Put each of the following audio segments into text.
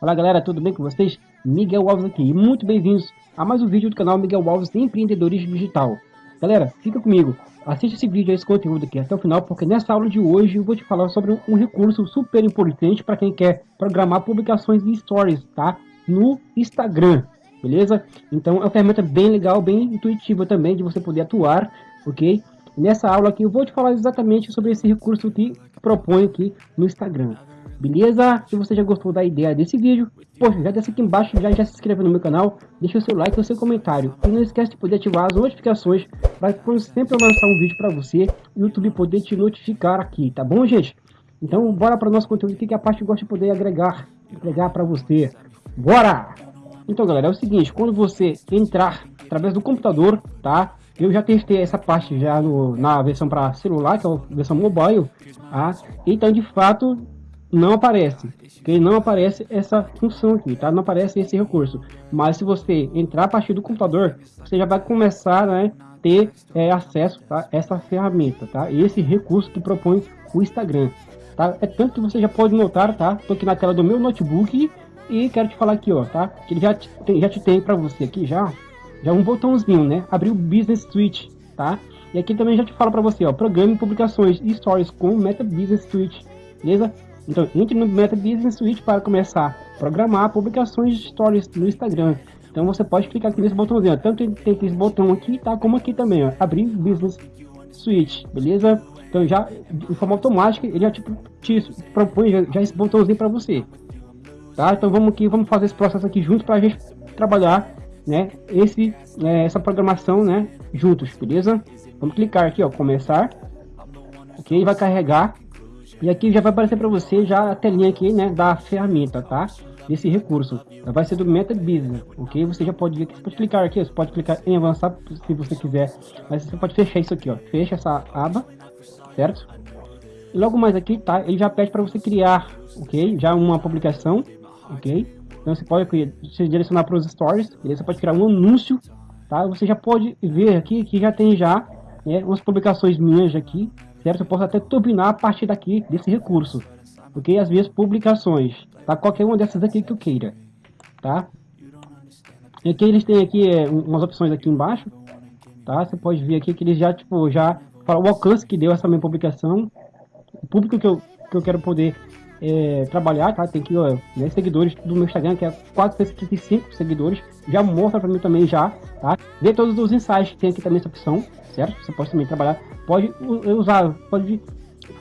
Olá galera, tudo bem com vocês? Miguel Alves aqui muito bem-vindos a mais um vídeo do canal Miguel Alves Empreendedorismo Digital. Galera, fica comigo, assiste esse vídeo, esse conteúdo aqui até o final, porque nessa aula de hoje eu vou te falar sobre um recurso super importante para quem quer programar publicações de stories, tá? No Instagram, beleza? Então é uma ferramenta bem legal, bem intuitiva também de você poder atuar, ok? Nessa aula aqui eu vou te falar exatamente sobre esse recurso que propõe aqui no Instagram. Beleza? Se você já gostou da ideia desse vídeo, poxa, já desce aqui embaixo, já, já se inscreve no meu canal, deixa o seu like e o seu comentário. E não esquece de poder ativar as notificações para quando sempre eu lançar um vídeo para você, o YouTube poder te notificar aqui, tá bom, gente? Então, bora para o nosso conteúdo aqui, que é a parte gosto de poder agregar, agregar para você. Bora! Então, galera, é o seguinte, quando você entrar através do computador, tá? Eu já testei essa parte já no, na versão para celular, que é a versão mobile, tá? Então, de fato, não aparece, que não aparece essa função aqui, tá? Não aparece esse recurso. Mas se você entrar a partir do computador, você já vai começar, né, ter é, acesso a essa ferramenta, tá? Esse recurso que propõe o Instagram, tá? É tanto que você já pode notar, tá? Tô aqui na tela do meu notebook e quero te falar aqui, ó, tá? Que ele já te, já te tem para você aqui já já um botãozinho, né? Abrir o Business Suite, tá? E aqui também já te falo para você, ó, programe publicações e stories com Meta Business Suite, beleza? Então, entre no Meta Business Suite para começar a programar publicações de stories no Instagram. Então, você pode clicar aqui nesse botãozinho, ó, tanto tem esse botão aqui, tá? Como aqui também, ó, abrir Business Suite, beleza? Então, já de forma automática, ele já te, te propõe já, já esse botãozinho para você, tá? Então, vamos aqui, vamos fazer esse processo aqui junto para a gente trabalhar né, esse, é, essa programação, né, juntos, beleza? Vamos clicar aqui, ó, começar, ok? Vai carregar e aqui já vai aparecer para você já a telinha aqui, né, da ferramenta, tá? Desse recurso, vai ser do Meta Business, ok? Você já pode, você pode clicar aqui, você pode clicar em avançar se você quiser, mas você pode fechar isso aqui, ó, fecha essa aba, certo? E logo mais aqui, tá? Ele já pede para você criar, ok? Já uma publicação, ok? Então você pode se direcionar para os stories, você pode criar um anúncio, tá? Você já pode ver aqui que já tem já né, umas publicações minhas aqui, certo? Eu posso até turbinar a partir daqui desse recurso, ok? As minhas publicações, tá? Qualquer uma dessas aqui que eu queira, tá? E aqui eles têm aqui é, umas opções aqui embaixo, tá? Você pode ver aqui que eles já, tipo, já o alcance que deu essa minha publicação, o público que eu, que eu quero poder é, trabalhar, tá? Tem que, ó, né, seguidores do meu Instagram, que é 435 seguidores, já mostra para mim também já, tá? Ver todos os insights que tem aqui também essa opção, certo? Você pode também trabalhar, pode usar, pode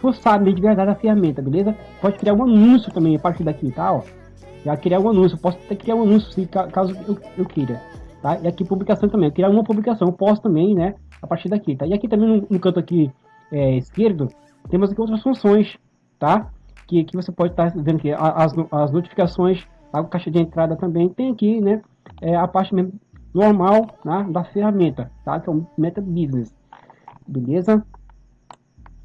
forçar de verdade a ferramenta, beleza? Pode criar um anúncio também a partir daqui, tá? Ó, já criar um anúncio, posso até criar um anúncio se caso eu, eu queira, tá? E aqui publicação também, criar uma publicação, posso também, né? A partir daqui, tá? E aqui também no, no canto aqui é, esquerdo, temos aqui outras funções, tá? Que, que você pode estar vendo que as, as notificações, a caixa de entrada também tem aqui, né? É a parte mesmo normal né, da ferramenta, tá? Que é o Meta Business, beleza?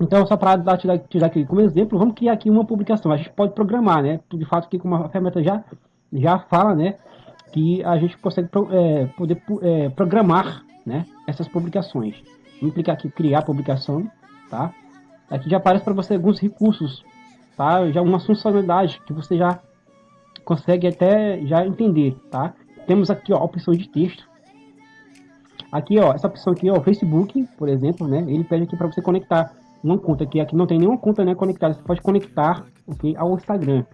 Então, só para tirar, tirar aqui como exemplo, vamos criar aqui uma publicação. A gente pode programar, né? De fato, aqui como a ferramenta já, já fala, né? Que a gente consegue é, poder é, programar, né? Essas publicações. Vamos clicar aqui, criar publicação, tá? Aqui já aparece para você alguns recursos tá? Já uma funcionalidade que você já consegue até já entender, tá? Temos aqui ó, a opção de texto. Aqui ó, essa opção aqui ó, Facebook, por exemplo, né? Ele pede aqui para você conectar uma conta aqui, aqui não tem nenhuma conta né, conectada, você pode conectar okay, ao Instagram,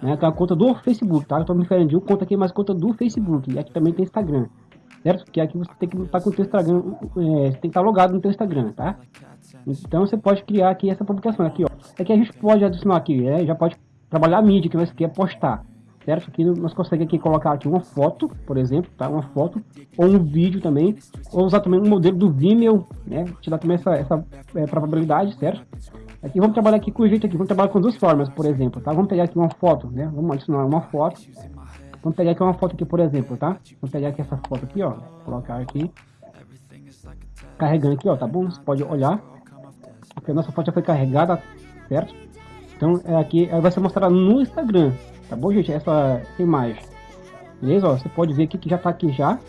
né? Que é a conta do Facebook, tá? Eu tô me referindo de uma conta aqui, mas conta do Facebook, e aqui também tem Instagram, certo? Porque aqui você tem que estar com o Instagram, é, tem que estar logado no teu Instagram, tá? Então você pode criar aqui essa publicação aqui, ó. É que a gente pode adicionar aqui, né? já pode trabalhar a mídia que você quer postar, certo? Aqui nós conseguimos aqui colocar aqui uma foto, por exemplo, tá? Uma foto ou um vídeo também, ou usar também um modelo do Vimeo, né? Te dá também essa, essa é, probabilidade, certo? Aqui vamos trabalhar aqui com o jeito aqui, vamos trabalhar com duas formas, por exemplo, tá? Vamos pegar aqui uma foto, né? Vamos adicionar uma foto. Vamos pegar aqui uma foto aqui, por exemplo, tá? Vamos pegar aqui essa foto aqui, ó, colocar aqui. Carregando aqui, ó, tá bom? Você pode olhar porque a nossa foto já foi carregada, certo? Então é aqui vai ser mostrado no Instagram, tá bom, gente? Essa, essa imagem, beleza? Ó, você pode ver aqui que já tá aqui já,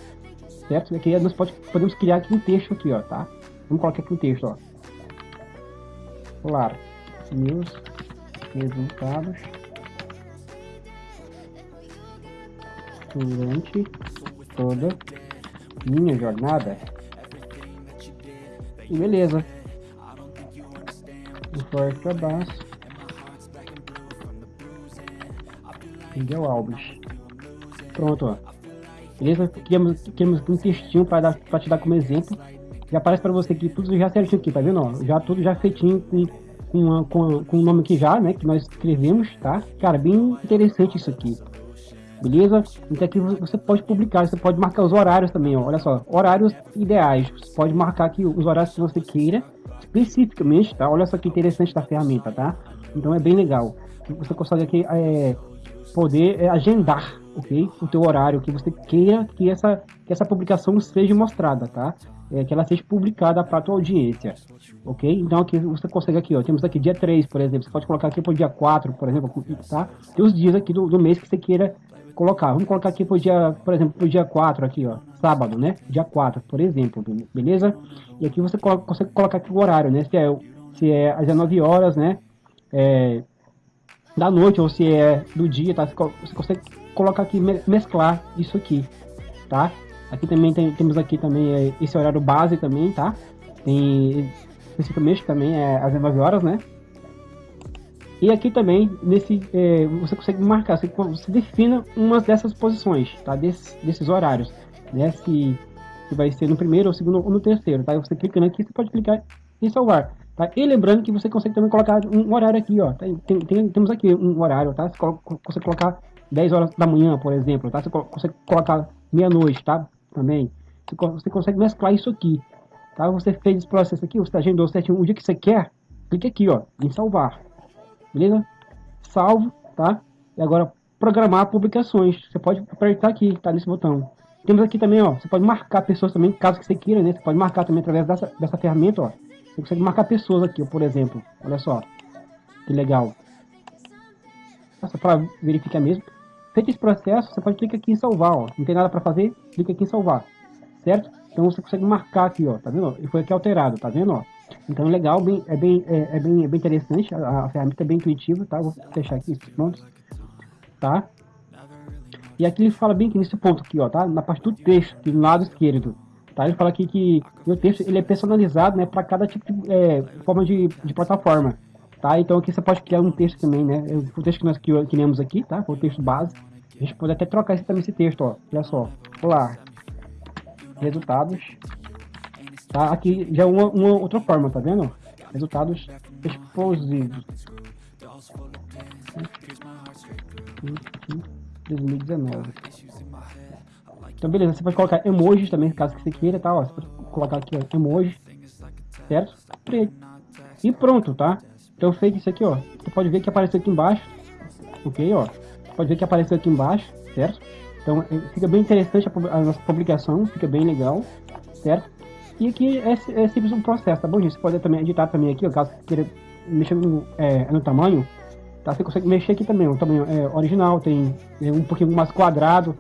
certo? E aqui nós pode, podemos criar aqui um texto aqui, ó, tá? Vamos colocar aqui um texto, ó. Claro. meus resultados durante toda minha jornada. E beleza. Um forte abraço. Miguel Alves. Pronto, ó. Beleza? Criamos, criamos um textinho para te dar como exemplo. Já aparece para você aqui tudo já certinho aqui, tá vendo? Ó, já tudo já feitinho com, com, com, com o nome aqui já, né? Que nós escrevemos, tá? Cara, bem interessante isso aqui beleza? Então aqui você pode publicar, você pode marcar os horários também, ó. olha só, horários ideais, você pode marcar aqui os horários que você queira, especificamente, tá? Olha só que interessante da ferramenta, tá? Então é bem legal, você consegue aqui é, poder é, agendar, ok? O teu horário que você queira que essa, que essa publicação seja mostrada, tá? É, que ela seja publicada para a tua audiência, ok? Então aqui você consegue aqui, ó, temos aqui dia 3, por exemplo, você pode colocar aqui para o dia 4, por exemplo, tá? Tem os dias aqui do, do mês que você queira colocar. Vamos colocar aqui pro dia, por exemplo, pro dia 4 aqui, ó, sábado, né? Dia 4, por exemplo, beleza? E aqui você consegue colocar aqui o horário, né? Se é, se é às 19 horas, né? É, da noite ou se é do dia, tá? Você consegue colocar aqui, mesclar isso aqui, tá? Aqui também tem, temos aqui também é, esse horário base também, tá? Tem especificamente também é às 19 horas, né? E aqui também, nesse, é, você consegue marcar, você, você defina uma dessas posições, tá? Des, desses horários, né? Se, se vai ser no primeiro, ou segundo ou no terceiro, tá? Você clicando aqui, você pode clicar em salvar, tá? E lembrando que você consegue também colocar um horário aqui, ó. Tem, tem, temos aqui um horário, tá? Você consegue colocar 10 horas da manhã, por exemplo, tá? Você consegue colocar meia-noite, tá? Também. Você consegue mesclar isso aqui, tá? Você fez esse processo aqui, você agendou certinho o dia que você quer, clique aqui, ó, em salvar beleza? Salvo, tá? E agora programar publicações. Você pode apertar aqui, tá? Nesse botão. Temos aqui também, ó, você pode marcar pessoas também, caso que você queira, né? Você pode marcar também através dessa, dessa ferramenta, ó. Você consegue marcar pessoas aqui, ó, por exemplo. Olha só. Que legal. Só para verificar mesmo. Feito esse processo, você pode clicar aqui em salvar, ó. Não tem nada para fazer, clica aqui em salvar. Certo? Então você consegue marcar aqui, ó. Tá vendo? E foi aqui alterado, tá vendo, ó? Então é legal, bem, é, bem, é, é, bem, é bem interessante, a, a, ferramenta é bem intuitiva, tá? Vou fechar aqui pontos, tá? E aqui ele fala bem que nesse ponto aqui, ó, tá? Na parte do texto, aqui do lado esquerdo, tá? Ele fala aqui que o texto ele é personalizado, né, para cada tipo de é, forma de, de plataforma, tá? Então aqui você pode criar um texto também, né? O texto que nós criamos aqui, tá? O texto base. A gente pode até trocar esse, também esse texto, ó. Olha só. Olá. Resultados Tá? Aqui já é uma, uma outra forma, tá vendo? Resultados explosivos. 2019. Então beleza, você pode colocar emojis também, caso que você queira, tá? Ó, você pode colocar aqui ó, emojis, certo? E pronto, tá? Então feito isso aqui, ó, você pode ver que apareceu aqui embaixo, ok, ó. Pode ver que apareceu aqui embaixo, certo? Então é, fica bem interessante a, a nossa publicação, fica bem legal, certo? E aqui é, é simples um processo, tá bom, gente? Você pode também editar também aqui, ó, caso queira mexer no, é, no tamanho, tá? Você consegue mexer aqui também, o tamanho é, original, tem é, um pouquinho mais quadrado,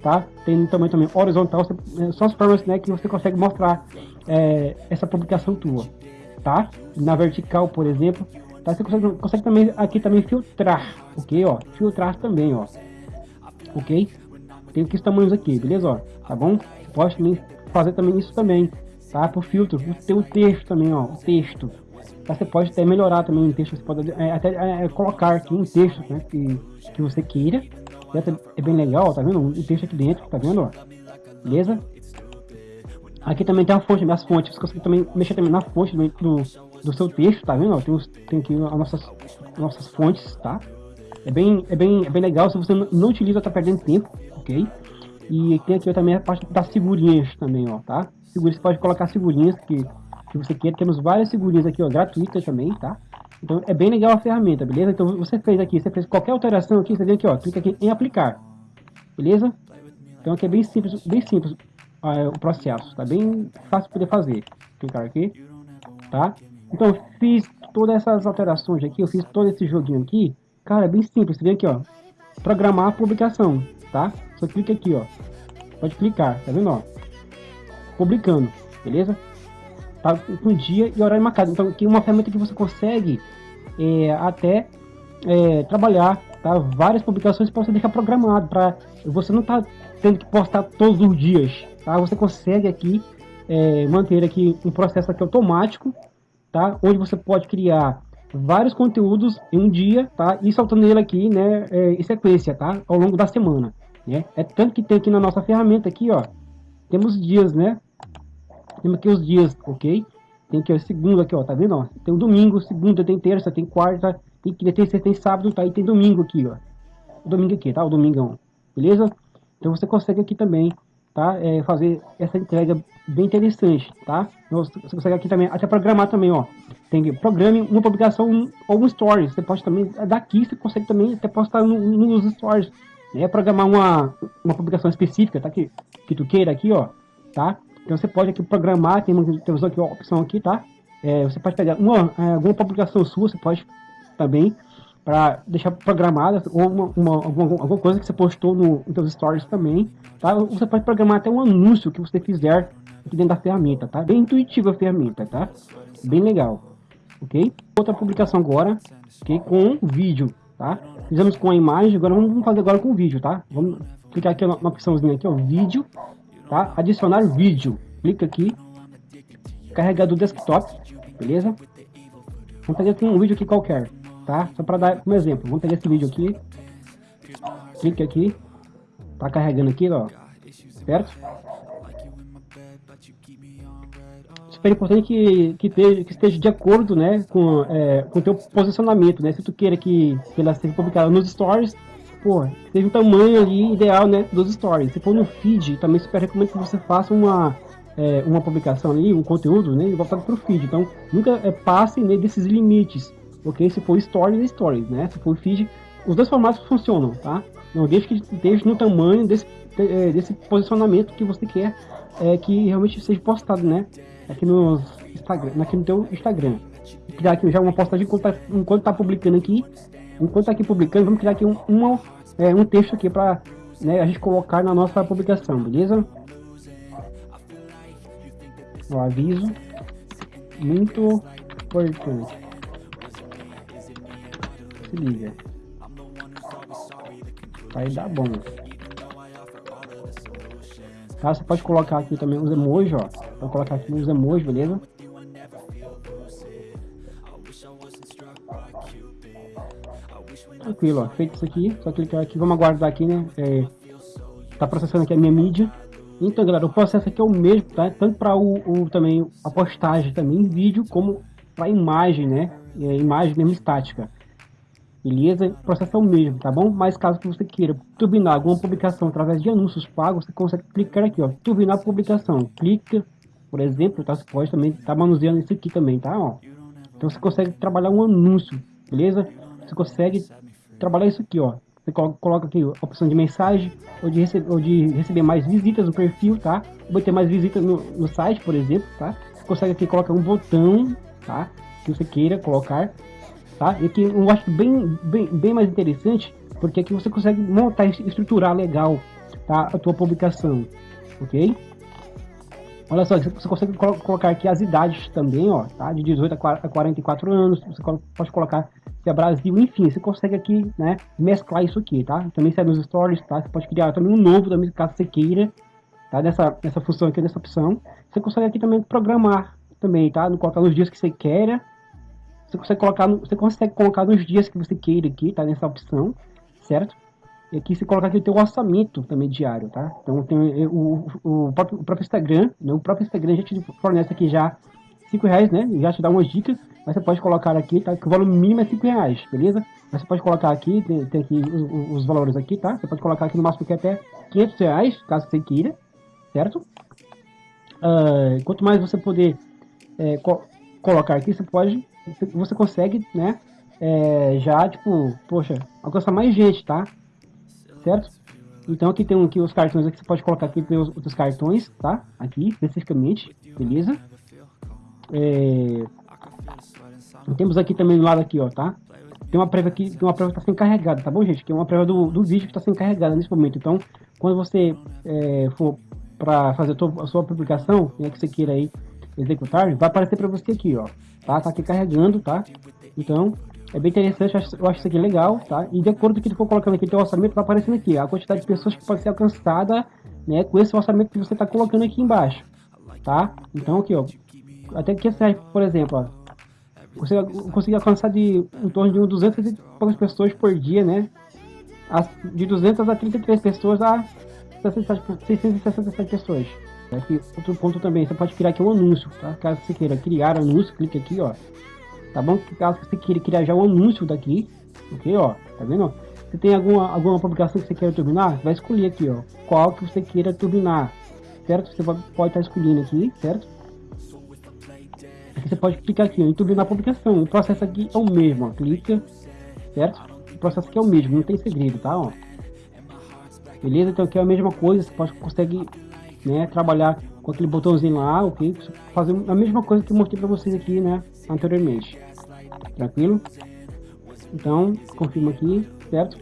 tá? Tem um tamanho também horizontal, você, é, são as formas né, que você consegue mostrar é, essa publicação tua, tá? Na vertical, por exemplo, tá? Você consegue, consegue também aqui também filtrar, ok, ó? Filtrar também, ó, ok? Tem aqui os tamanhos aqui, beleza, ó? Tá bom? Você pode também fazer também isso também, tá? Por filtro, tem o texto também, ó, o texto. Você pode até melhorar também o texto, você pode é, até é, colocar aqui um texto, né, que, que você queira. É bem legal, tá vendo? O texto aqui dentro, tá vendo, ó? Beleza? Aqui também tem a fonte, as fontes, você consegue também mexer também na fonte do, do, do seu texto, tá vendo? Ó, tem, os, tem aqui as nossas, nossas fontes, tá? É bem, é, bem, é bem legal, se você não utiliza, tá perdendo tempo, ok? E tem aqui também a parte das figurinhas também, ó, tá? Figurinhas, você pode colocar figurinhas que, que você quer. Temos várias figurinhas aqui, ó, gratuitas também, tá? Então é bem legal a ferramenta, beleza? Então você fez aqui, você fez qualquer alteração aqui, você vem aqui, ó, clica aqui em aplicar, beleza? Então aqui é bem simples, bem simples uh, o processo, tá bem fácil de poder fazer. Clicar aqui, tá? Então fiz todas essas alterações aqui, eu fiz todo esse joguinho aqui, cara, é bem simples, você vem aqui, ó, programar a publicação, tá? Só clica aqui, ó, pode clicar, tá vendo, ó? Publicando, beleza? Tá com dia e horário marcado. Então, aqui é uma ferramenta que você consegue é, até é, trabalhar tá? várias publicações para você deixar programado, para você não tá tendo que postar todos os dias, tá? Você consegue aqui é, manter aqui um processo aqui automático, tá? Onde você pode criar vários conteúdos em um dia, tá? E soltando ele aqui, né, é, em sequência, tá? Ao longo da semana, né? É tanto que tem aqui na nossa ferramenta aqui, ó, temos dias, né? Temos aqui os dias, ok? Tem aqui o segundo aqui, ó, tá vendo? Tem o domingo, segunda, tem terça, tem quarta, tem que tem, tem sábado, tá? E tem domingo aqui, ó. O domingo aqui, tá? O domingão, beleza? Então você consegue aqui também, tá? É, fazer essa entrega bem interessante, tá? Então, você consegue aqui também, até programar também, ó. Tem que programe uma publicação ou um story. Você pode também, daqui você consegue também até postar no, nos stories. Né? Programar uma, uma publicação específica, tá? Que, que tu queira aqui, ó, tá? Então você pode aqui programar, tem uma, aqui uma opção aqui, tá? É, você pode pegar uma, é, alguma publicação sua, você pode também para deixar programada ou uma, uma, alguma, alguma coisa que você postou no, nos seus stories também, tá? Você pode programar até um anúncio que você fizer aqui dentro da ferramenta, tá? Bem intuitiva a ferramenta, tá? Bem legal, ok? Outra publicação agora, ok? Com vídeo, tá? Fizemos com a imagem, agora vamos fazer agora com vídeo, tá? Vamos clicar aqui na opçãozinha aqui, ó, vídeo, tá? Adicionar vídeo. Clica aqui. Carregar do desktop, beleza? Vamos pegar aqui um vídeo aqui qualquer, tá? Só para dar um exemplo. Vamos pegar esse vídeo aqui. Clique aqui. Tá carregando aqui, ó. Certo? super importante que, que, que esteja de acordo né, com é, o teu posicionamento, né? Se tu queira que, que ela seja publicada nos stories, pô, teve um tamanho ali ideal, né, dos stories. Se for no feed, também super recomendo que você faça uma, é, uma publicação ali, um conteúdo, né, voltado para o feed. Então, nunca é, passe né, desses limites, ok? Se for stories, é stories, né? Se for feed, os dois formatos funcionam, tá? Não deixe que esteja no tamanho desse, é, desse posicionamento que você quer é, que realmente seja postado, né? Aqui no Instagram, aqui no teu Instagram. Criar aqui já uma postagem enquanto tá, enquanto tá publicando aqui enquanto tá aqui publicando, vamos criar aqui um, uma, é, um texto aqui para né, a gente colocar na nossa publicação, beleza? O aviso muito importante. Se liga. Vai dar bom. Tá, você pode colocar aqui também os emojis, ó. Vou colocar aqui os emojis, beleza? Tranquilo, ó. Feito isso aqui, só clicar aqui, vamos aguardar aqui, né? É, tá processando aqui a minha mídia. Então, galera, o processo aqui é o mesmo, tá? Tanto para o, o, também a postagem também vídeo, como para imagem, né? É, imagem mesmo estática. Beleza? O processo é o mesmo, tá bom? Mas caso que você queira turbinar alguma publicação através de anúncios pagos, você consegue clicar aqui, ó, turbinar publicação. Clica, por exemplo, tá? Você pode também tá manuseando isso aqui também, tá? Ó. Então você consegue trabalhar um anúncio, beleza? Você consegue trabalhar isso aqui, ó. Você coloca aqui a opção de mensagem ou de, receber, ou de receber mais visitas no perfil, tá? Ou ter mais visitas no, no site, por exemplo, tá? Você consegue aqui colocar um botão, tá? Que você queira colocar, tá? E aqui eu acho bem, bem, bem mais interessante, porque aqui você consegue montar e estruturar legal, tá? A tua publicação, ok? Olha só, você consegue colocar aqui as idades também, ó, tá? De 18 a 44 anos, você pode colocar se é Brasil, enfim, você consegue aqui, né, mesclar isso aqui, tá? Também sai nos stories, tá? Você pode criar também um novo, também, caso você queira, tá? Nessa, nessa função aqui, nessa opção. Você consegue aqui também programar também, tá? Colocar nos dias que você queira. Você consegue colocar, no, você consegue colocar nos dias que você queira aqui, tá? Nessa opção, certo? E aqui você coloca aqui o teu orçamento também diário, tá? Então tem o, o, o, próprio, o próprio Instagram, né? o próprio Instagram já te fornece aqui já 5 reais, né? Já te dá umas dicas, mas você pode colocar aqui, tá? Que o valor mínimo é 5 reais, beleza? Mas você pode colocar aqui, tem, tem aqui os, os, valores aqui, tá? Você pode colocar aqui no máximo que é até 500 reais, caso você queira, certo? Uh, quanto mais você poder é, co colocar aqui, você pode, você consegue, né? É, já, tipo, poxa, alcançar mais gente, tá? certo? Então aqui tem aqui os cartões aqui, você pode colocar aqui tem os, cartões, tá? Aqui, especificamente, beleza? É... Temos aqui também do lado aqui, ó, tá? Tem uma prévia aqui, tem uma prévia que está sendo carregada, tá bom, gente? Que é uma prévia do, do vídeo que está sendo carregada nesse momento. Então, quando você é, for para fazer a sua, a sua publicação, né, que você queira aí executar, vai aparecer para você aqui, ó, tá? Tá aqui carregando, tá? Então, É bem interessante, eu acho isso aqui legal, tá? E de acordo com o que tu for colocando aqui, teu orçamento vai aparecendo aqui, a quantidade de pessoas que pode ser alcançada, né, com esse orçamento que você está colocando aqui embaixo, tá? Então aqui, ó, até que serve, por exemplo, ó, você conseguir alcançar de em torno de 200 e poucas pessoas por dia, né? As, de 200 a 33 pessoas a 667 pessoas. Aqui, outro ponto também, você pode criar aqui um anúncio, tá? Caso você queira criar anúncio, clique aqui, ó. Tá bom? Caso você queira criar já o anúncio daqui, ok, ó. Tá vendo? Se tem alguma, alguma publicação que você queira turbinar, vai escolher aqui, ó. Qual que você queira turbinar, certo? Você pode estar tá escolhendo aqui, certo? Você pode clicar aqui, ó, em turbinar a publicação. O processo aqui é o mesmo, ó. Clica, certo? O processo aqui é o mesmo, não tem segredo, tá? Ó. Beleza? Então aqui é a mesma coisa, você pode consegue né, trabalhar com aquele botãozinho lá, ok? Fazer a mesma coisa que eu mostrei para vocês aqui, né, anteriormente. Tranquilo? Então, confirma aqui, certo?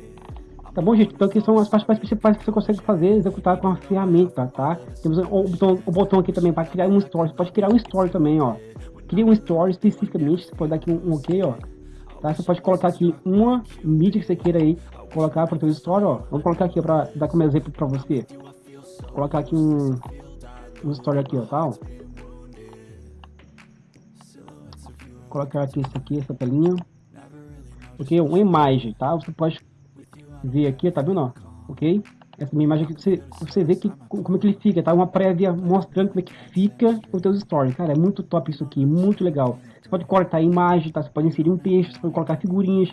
Tá bom, gente? Então aqui são as partes principais que você consegue fazer, executar com a ferramenta, tá? Temos o botão, o botão aqui também para criar um story. Você pode criar um story também, ó. Cria um story especificamente, você pode dar aqui um, um ok, ó. Tá? Você pode colocar aqui uma mídia que você queira aí colocar para o seu story, ó. Vamos colocar aqui para dar como exemplo para você. Vou colocar aqui um, um story aqui, ó, tá? colocar aqui isso aqui, essa telinha. Ok? Uma imagem, tá? Você pode ver aqui, tá vendo, ó? Ok? Essa minha imagem aqui, você, você vê que, como é que ele fica, tá? Uma prévia mostrando como é que fica o teu story. Cara, é muito top isso aqui, muito legal. Você pode cortar a imagem, tá? Você pode inserir um texto, você pode colocar figurinhas.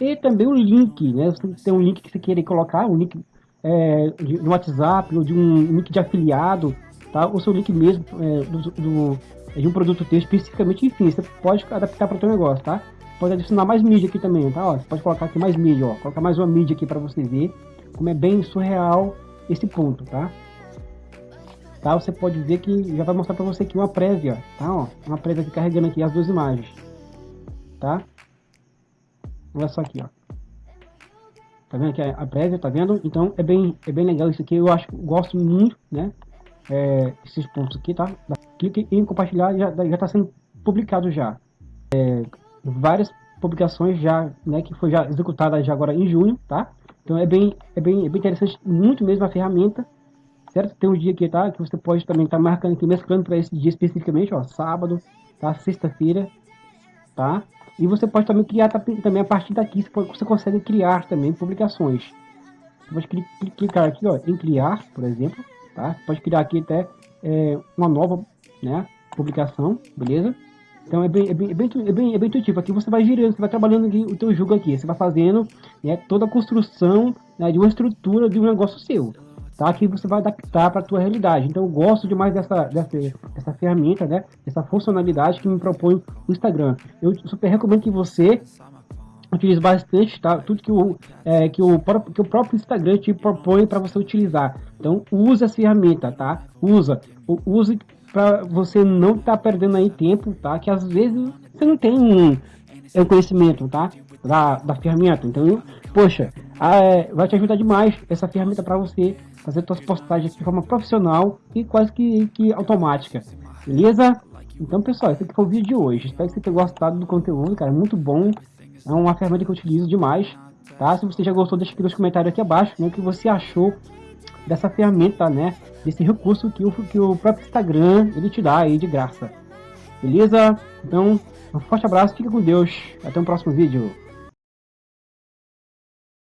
E também o link, né? Você tem um link que você queira colocar, um link é, de, de WhatsApp ou de um link de afiliado, tá? O seu link mesmo é, do, do, de um produto teu especificamente, enfim, você pode adaptar para o teu negócio, tá? Pode adicionar mais mídia aqui também, tá? Ó, você pode colocar aqui mais mídia, ó, colocar mais uma mídia aqui para você ver como é bem surreal esse ponto, tá? Tá? Você pode ver que já vai mostrar para você aqui uma prévia, tá? Ó, uma prévia aqui carregando aqui as duas imagens, tá? Olha só aqui, ó. Tá vendo é a prévia, tá vendo? Então é bem, é bem legal isso aqui. Eu acho, gosto muito, né? É, esses pontos aqui, tá? Clique em compartilhar, já está sendo publicado já. É, várias publicações já, né? Que foi já executada já agora em junho, tá? Então é bem, é bem, é bem interessante, muito mesmo a ferramenta, certo? Tem um dia aqui, tá? Que você pode também estar tá marcando aqui, mesclando para esse dia especificamente, ó, sábado, tá? Sexta-feira, tá? E você pode também criar também a partir daqui, você, pode, você consegue criar também publicações. Você pode clicar aqui ó, em criar, por exemplo, tá? Você pode criar aqui até é, uma nova né, publicação, beleza? Então é bem, é bem, é bem, é bem, é bem intuitivo. Aqui você vai girando, você vai trabalhando aqui, o teu jogo aqui, você vai fazendo né, toda a construção né, de uma estrutura de um negócio seu tá? Que você vai adaptar para a tua realidade. Então eu gosto demais dessa, dessa, dessa ferramenta, né? Essa funcionalidade que me propõe o Instagram. Eu super recomendo que você utilize bastante, tá? Tudo que o, é, que o, que o próprio Instagram te propõe para você utilizar. Então use essa ferramenta, tá? Usa, use para você não estar tá perdendo aí tempo, tá? Que às vezes você não tem um, um conhecimento, tá? Da, da ferramenta. Então, poxa, é, vai te ajudar demais essa ferramenta para você fazer suas postagens de forma profissional e quase que, que automática. Beleza? Então, pessoal, esse aqui foi o vídeo de hoje. Espero que você tenha gostado do conteúdo, cara. Muito bom. É uma ferramenta que eu utilizo demais. Tá? Se você já gostou, deixa aqui nos comentários aqui abaixo né, o que você achou dessa ferramenta, né? Desse recurso que o, que o próprio Instagram ele te dá aí de graça. Beleza? Então, um forte abraço, fica com Deus. Até o próximo vídeo.